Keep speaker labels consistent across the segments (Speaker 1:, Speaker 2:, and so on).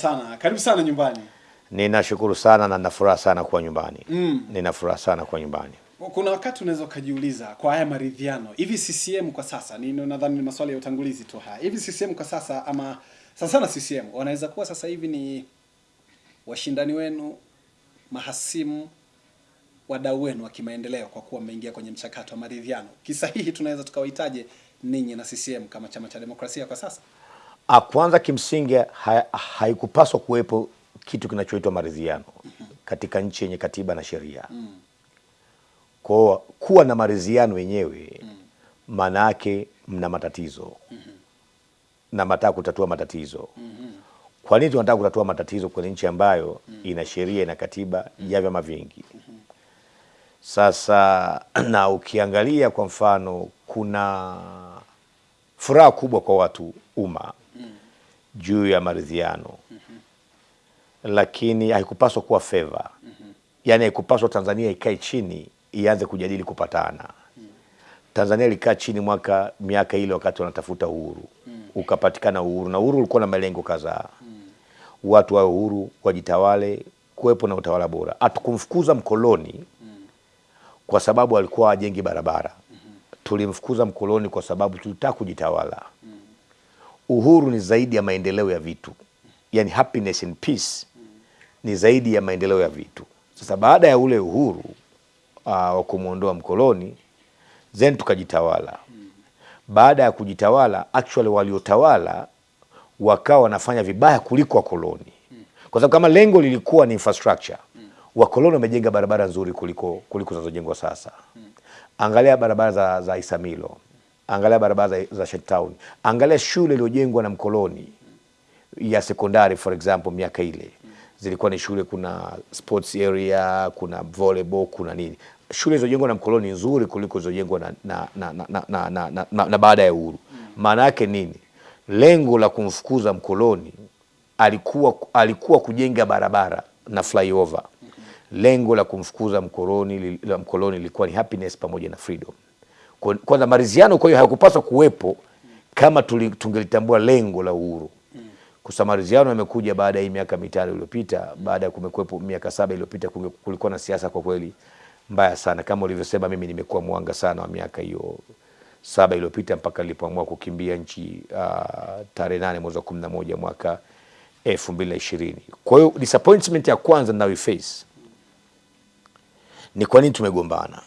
Speaker 1: sana. Karibu sana nyumbani.
Speaker 2: Ninashukuru sana na nafuraha sana kuwa nyumbani.
Speaker 1: Mm.
Speaker 2: Ninafuraha sana kuwa nyumbani.
Speaker 1: Kuna wakati unaweza ukajiuliza kwa haya maridhiano, hivi CCM kwa sasa, ni nadhani ni maswali ya utangulizi tu haya. Hivi CCM kwa sasa ama sasa sana CCM wanaweza kuwa sasa hivi ni washindani wenu, mahasimu, wadau wenu wa kimaendeleo kwa kuwa mmeingia kwenye mchakato wa maridhiano. Kisahihi tunaweza tukawahitaje ninyi na CCM kama chama cha demokrasia kwa sasa?
Speaker 2: Kwanza kimsingi ha, haikupaswa kuwepo kitu kinachoitwa maridhiano katika nchi yenye katiba na sheria. Kwa kuwa na maridhiano yenyewe maana yake mna matatizo na mnataka kutatua matatizo. Kwa nini tunataka kutatua matatizo kwenye nchi ambayo ina sheria ina katiba ya vyama vingi? Sasa na ukiangalia kwa mfano, kuna furaha kubwa kwa watu umma juu ya maridhiano, mm -hmm. lakini haikupaswa kuwa feva mm -hmm. yani haikupaswa Tanzania ikae chini ianze kujadili kupatana. mm. Tanzania ilikaa chini mwaka miaka ile wakati wanatafuta uhuru, mm. ukapatikana uhuru, na uhuru ulikuwa na malengo kadhaa mm. watu wawe uhuru, wajitawale, kuwepo na utawala bora. Hatukumfukuza mkoloni kwa sababu alikuwa ajengi barabara. mm -hmm. Tulimfukuza mkoloni kwa sababu tulitaka kujitawala. Uhuru ni zaidi ya maendeleo ya vitu, yani happiness and peace ni zaidi ya maendeleo ya vitu. Sasa baada ya ule uhuru uh, wa kumwondoa mkoloni, then tukajitawala. Baada ya kujitawala, actually waliotawala wakawa wanafanya vibaya kuliko wakoloni, kwa sababu kama lengo lilikuwa ni infrastructure, wakoloni wamejenga barabara nzuri kuliko kuliko zinazojengwa sasa. Angalia barabara za, za Isamilo, angalia barabara za, za Sheikh Town, angalia shule iliyojengwa na mkoloni ya sekondari for example, miaka ile zilikuwa ni shule, kuna sports area, kuna volleyball, kuna nini. Shule zilizojengwa na mkoloni nzuri kuliko zilizojengwa na, na, na, na, na, na, na, na, na, na baada ya uhuru. Maana yake nini? Lengo la kumfukuza mkoloni alikuwa, alikuwa kujenga barabara na flyover. Lengo la kumfukuza mkoloni lilikuwa ni happiness pamoja na freedom. Kwa- Kwanza maridhiano, kwa hiyo hayakupaswa kuwepo kama tungelitambua lengo la uhuru. Kwa yamekuja baada ya miaka mitano iliyopita, baada ya kumekuwepo miaka saba iliyopita, kulikuwa na siasa kwa kweli mbaya sana. Kama ulivyosema, mimi nimekuwa mwanga sana wa miaka hiyo saba iliyopita mpaka nilipoamua kukimbia nchi uh, tarehe nane mwezi wa kumi na moja mwaka elfu mbili na ishirini. Kwa hiyo disappointment ya kwanza ninayoiface ni kwa nini tumegombana.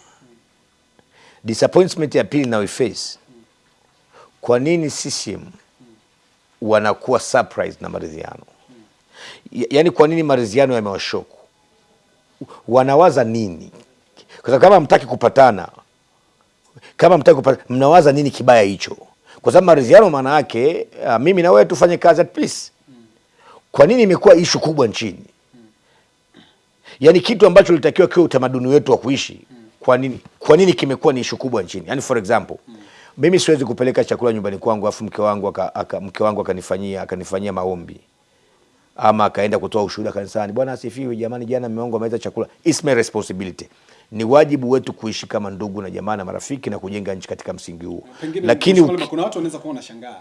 Speaker 2: Disappointment ya pili na face, kwa nini CCM wanakuwa surprised na maridhiano. yani Yaani, kwa nini maridhiano yamewashoku? Wanawaza nini? Kwa sababu kama mtaki kupatana, kama mtaki kupatana, mnawaza nini kibaya hicho? Kwa sababu maridhiano maana yake uh, mimi na wewe tufanye kazi at peace. Kwa nini imekuwa ishu kubwa nchini? Yaani kitu ambacho litakiwa kiwe utamaduni wetu wa kuishi, kwa nini kwa nini kimekuwa ni ishu kubwa nchini? Yani for example, mm. mimi siwezi kupeleka chakula nyumbani kwangu afu mke wangu aka, aka, mke wangu akanifanyia akanifanyia maombi ama akaenda kutoa ushuhuda kanisani, bwana asifiwe, jamani, jana mume wangu ameweza chakula. It's my responsibility. Ni wajibu wetu kuishi kama ndugu na jamaa na marafiki na kujenga nchi katika msingi huo,
Speaker 1: Pengine
Speaker 2: lakini uki-
Speaker 1: kuna watu wanaweza kuwa wanashangaa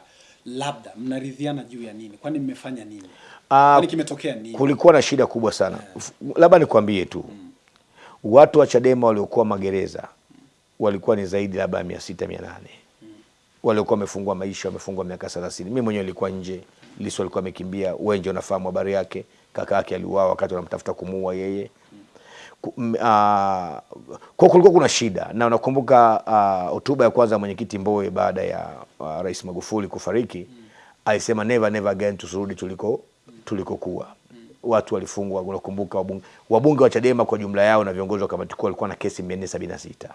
Speaker 1: labda mnaridhiana juu ya nini? Kwani mmefanya nini?
Speaker 2: Uh,
Speaker 1: Kwani kimetokea nini?
Speaker 2: kulikuwa na shida kubwa sana. yeah. Labda nikwambie tu watu wa Chadema waliokuwa magereza walikuwa ni zaidi labda mia sita mia nane waliokuwa wamefungwa maisha, wamefungwa miaka thelathini. mi mwenyewe nilikuwa nje, Lissu alikuwa amekimbia. Wenje unafahamu habari yake, kaka yake aliuawa wakati wanamtafuta kumuua yeye. Ah, Kwa kulikuwa kuna shida, na unakumbuka hotuba uh, ya kwanza ya mwenyekiti Mbowe baada ya uh, Rais Magufuli kufariki alisema never never again, tusirudi tuliko tulikokuwa. Watu walifungwa, unakumbuka wabunge, wabunge wa Chadema kwa jumla yao na viongozi wa kamati kuu walikuwa na kesi 476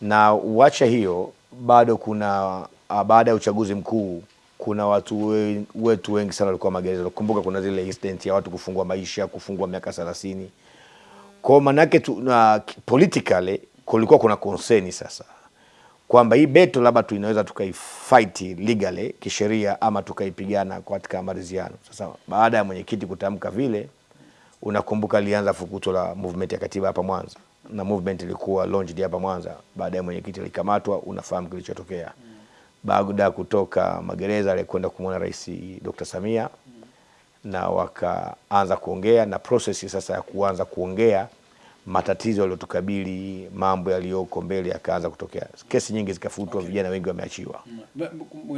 Speaker 2: na uacha hiyo, bado kuna baada ya uchaguzi mkuu kuna watu we, wetu wengi sana walikuwa magereza. Nakumbuka kuna zile incident ya watu kufungwa maisha, kufungwa miaka 30 kwa manake tu, na, politically kulikuwa kuna konseni sasa kwamba hii beto labda tu inaweza tukaifight legally kisheria ama tukaipigana katika maridhiano. Sasa baada ya mwenyekiti kutamka vile, unakumbuka lianza fukuto la movement ya katiba hapa Mwanza, na movement ilikuwa launched hapa Mwanza. Baada ya mwenyekiti alikamatwa, unafahamu kilichotokea. baada ya kutoka magereza alikwenda kumwona Rais Dr. Samia na wakaanza kuongea na prosesi sasa ya kuanza kuongea matatizo yaliyotukabili, mambo yaliyoko mbele yakaanza kutokea. Kesi nyingi zikafutwa, okay. vijana wengi wameachiwa.
Speaker 1: M- m-